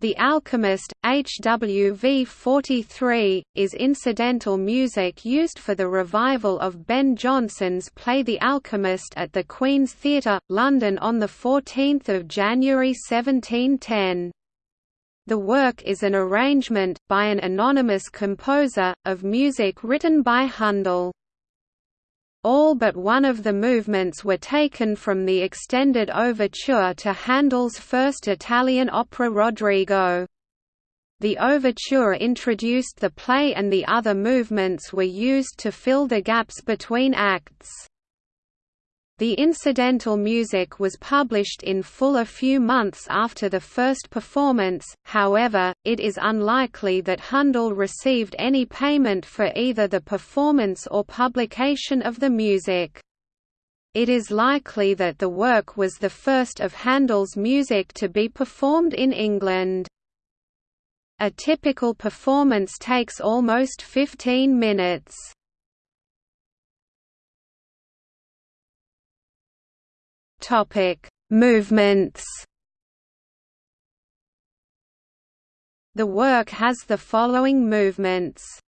The Alchemist, HWV 43, is incidental music used for the revival of Ben Jonson's play The Alchemist at the Queen's Theatre, London on 14 January 1710. The work is an arrangement, by an anonymous composer, of music written by Handel. All but one of the movements were taken from the extended overture to Handel's first Italian opera Rodrigo. The overture introduced the play and the other movements were used to fill the gaps between acts. The incidental music was published in full a few months after the first performance, however, it is unlikely that Handel received any payment for either the performance or publication of the music. It is likely that the work was the first of Handel's music to be performed in England. A typical performance takes almost 15 minutes. Topic: Movements. The work has the following movements.